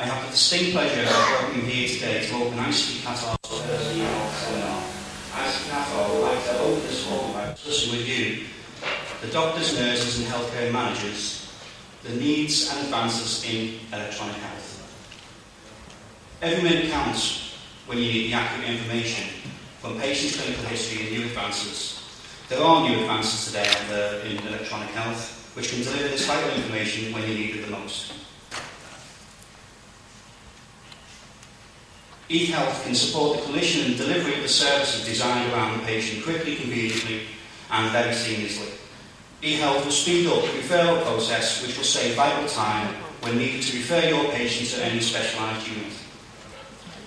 I have the distinct pleasure of welcoming here today to open ICT Qatar's Thursday Health Seminar. ICT Qatar would like to open this forum by discussing with you, the doctors, nurses and healthcare managers, the needs and advances in electronic health. Every minute counts when you need the accurate information from patients' clinical history and new advances. There are new advances today in electronic health which can deliver this vital information when you need it the most. eHealth can support the clinician and delivery of the services designed around the patient quickly, conveniently and very seamlessly. eHealth will speed up the referral process which will save vital time when needed to refer your patient to any specialised unit.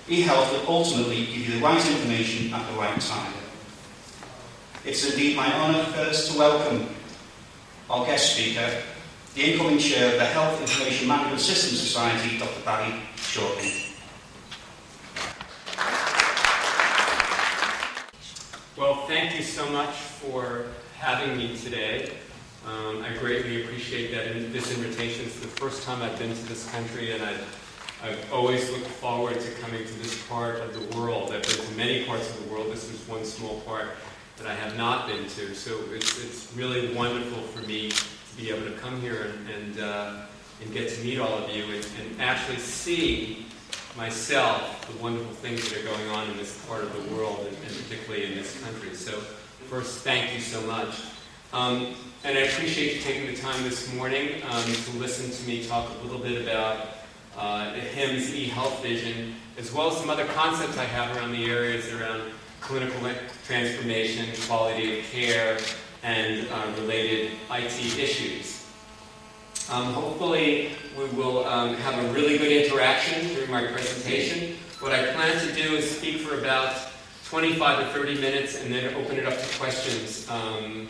eHealth will ultimately give you the right information at the right time. It's indeed my honour first to welcome our guest speaker, the incoming chair of the Health Information Management Systems Society, Dr. Barry Shortly. Well, thank you so much for having me today. Um, I greatly appreciate that in, this invitation. It's the first time I've been to this country, and I've, I've always looked forward to coming to this part of the world. I've been to many parts of the world. This is one small part that I have not been to. So it's, it's really wonderful for me to be able to come here and, and, uh, and get to meet all of you and, and actually see myself the wonderful things that are going on in this part of the world, and, and particularly in this country. So first, thank you so much. Um, and I appreciate you taking the time this morning um, to listen to me talk a little bit about uh, HIMSS eHealth vision, as well as some other concepts I have around the areas around clinical transformation, quality of care, and uh, related IT issues. Um, hopefully, we will um, have a really good interaction during my presentation. What I plan to do is speak for about 25 to 30 minutes and then open it up to questions um,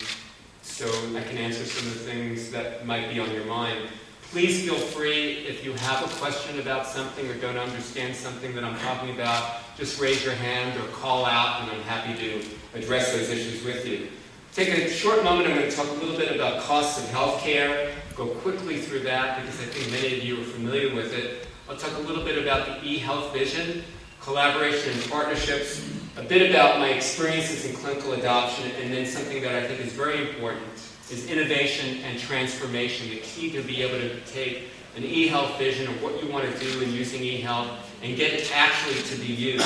so I can answer some of the things that might be on your mind. Please feel free, if you have a question about something or don't understand something that I'm talking about, just raise your hand or call out and I'm happy to address those issues with you. Take a short moment, I'm going to talk a little bit about costs of healthcare, go quickly through that because I think many of you are familiar with it. I'll talk a little bit about the e-health vision, collaboration and partnerships, a bit about my experiences in clinical adoption, and then something that I think is very important is innovation and transformation, the key to be able to take an e-health vision of what you want to do in using e-health and get it actually to be used.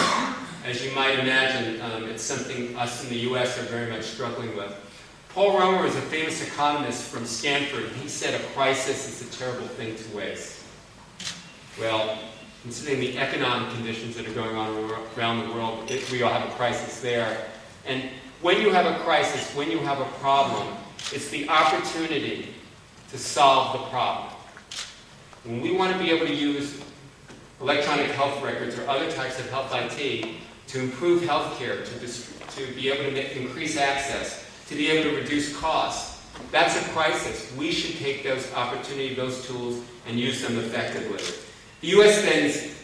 As you might imagine, um, it's something us in the U.S. are very much struggling with. Paul Romer is a famous economist from Stanford. He said a crisis is a terrible thing to waste. Well, considering the economic conditions that are going on around the world, we all have a crisis there. And when you have a crisis, when you have a problem, it's the opportunity to solve the problem. When we want to be able to use electronic health records or other types of health IT to improve healthcare, to, to be able to make, increase access, to be able to reduce costs. That's a crisis. We should take those opportunities, those tools, and use them effectively. The U.S. spends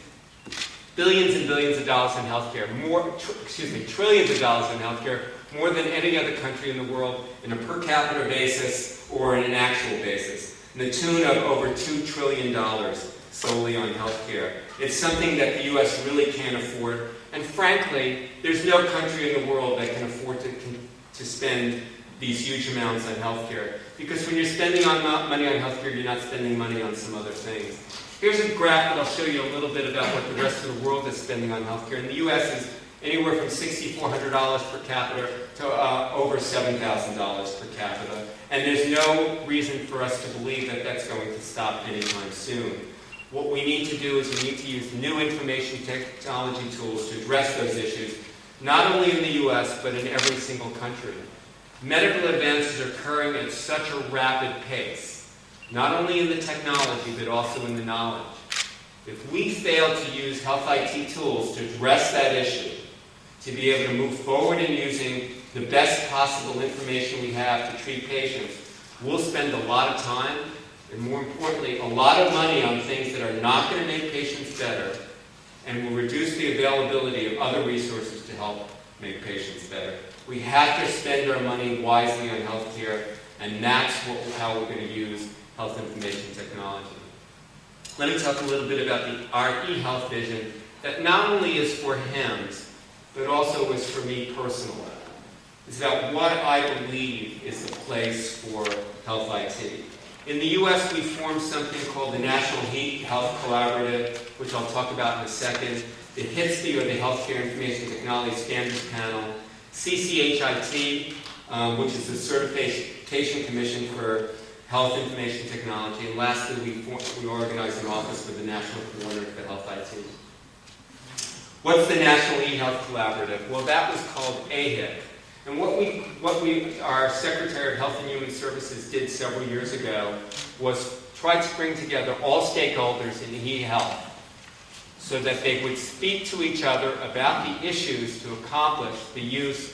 billions and billions of dollars in healthcare, more, excuse me, trillions of dollars in healthcare, more than any other country in the world in a per capita basis or in an actual basis, in the tune of over $2 trillion solely on healthcare. It's something that the U.S. really can't afford, and frankly, there's no country in the world that can afford to to spend these huge amounts on healthcare. Because when you're spending on money on healthcare, you're not spending money on some other things. Here's a graph that I'll show you a little bit about what the rest of the world is spending on healthcare. In the U.S. is anywhere from $6,400 per capita to uh, over $7,000 per capita. And there's no reason for us to believe that that's going to stop anytime soon. What we need to do is we need to use new information technology tools to address those issues not only in the U.S., but in every single country. Medical advances are occurring at such a rapid pace, not only in the technology, but also in the knowledge. If we fail to use health IT tools to address that issue, to be able to move forward in using the best possible information we have to treat patients, we'll spend a lot of time, and more importantly, a lot of money on things that are not going to make patients better, and will reduce the availability of other resources to help make patients better. We have to spend our money wisely on healthcare, and that's what, how we're going to use health information technology. let me talk a little bit about the, our e-health vision that not only is for HIMSS, but also is for me personally. It's about what I believe is the place for health IT. In the U.S., we formed something called the National Health Collaborative, which I'll talk about in a second, the HITSP, or the Healthcare Information Technology Standards Panel, CCHIT, um, which is the Certification Commission for Health Information Technology, and lastly, we, we organized an office for the National Coordinator for Health IT. What's the National E-Health Collaborative? Well, that was called AHIC. And what we, what we, our Secretary of Health and Human Services did several years ago was try to bring together all stakeholders in health so that they would speak to each other about the issues to accomplish the use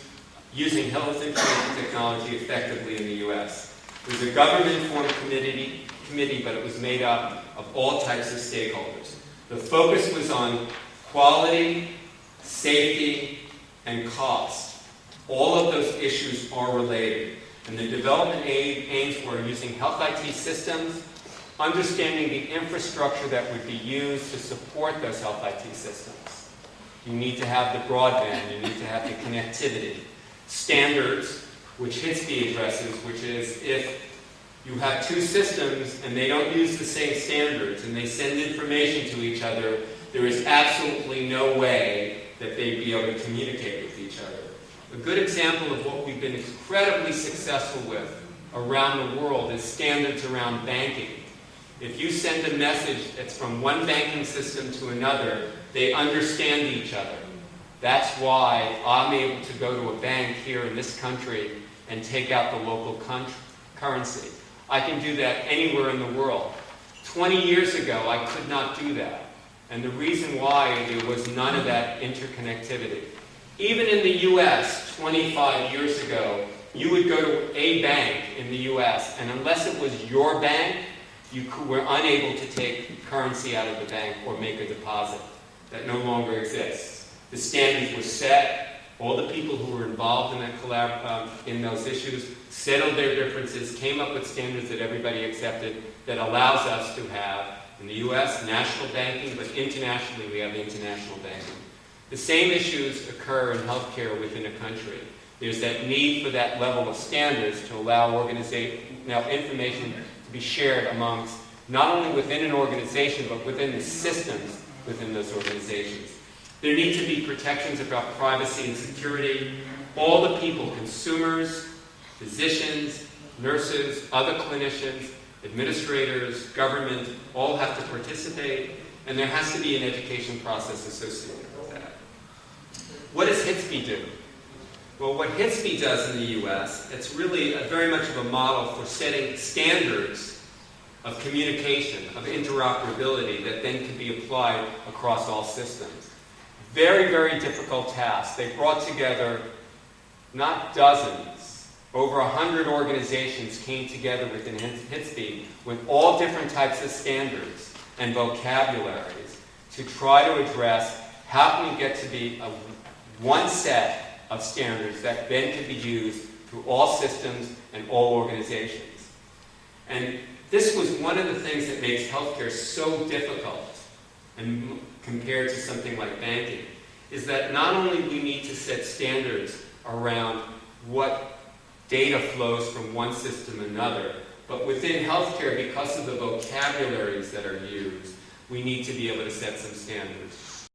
using health information technology effectively in the U.S. It was a government-formed committee, committee, but it was made up of all types of stakeholders. The focus was on quality, safety, and cost. All of those issues are related. And the development aid aims were using health IT systems, understanding the infrastructure that would be used to support those health IT systems. You need to have the broadband, you need to have the connectivity. Standards, which HITSP addresses, which is if you have two systems and they don't use the same standards and they send information to each other, there is absolutely no way that they'd be able to communicate with each other. A good example of what we've been incredibly successful with around the world is standards around banking. If you send a message that's from one banking system to another, they understand each other. That's why I'm able to go to a bank here in this country and take out the local currency. I can do that anywhere in the world. 20 years ago, I could not do that. And the reason why there was none of that interconnectivity. Even in the US 25 years ago, you would go to a bank in the US, and unless it was your bank, you were unable to take currency out of the bank or make a deposit. That no longer exists. The standards were set. All the people who were involved in, that collab, um, in those issues settled their differences, came up with standards that everybody accepted that allows us to have, in the U.S., national banking, but internationally we have international banking. The same issues occur in healthcare within a country. There's that need for that level of standards to allow now information to be shared amongst not only within an organization, but within the systems within those organizations. There need to be protections about privacy and security. All the people, consumers, physicians, nurses, other clinicians, administrators, government, all have to participate, and there has to be an education process associated. What does HITSP do? Well, what HITSP does in the U.S., it's really very much of a model for setting standards of communication, of interoperability that then can be applied across all systems. Very, very difficult task. They brought together not dozens, over a 100 organizations came together within HITSP with all different types of standards and vocabularies to try to address how can we get to be a, one set of standards that then can be used through all systems and all organizations. And this was one of the things that makes healthcare so difficult and compared to something like banking, is that not only we need to set standards around what data flows from one system to another, but within healthcare, because of the vocabularies that are used, we need to be able to set some standards.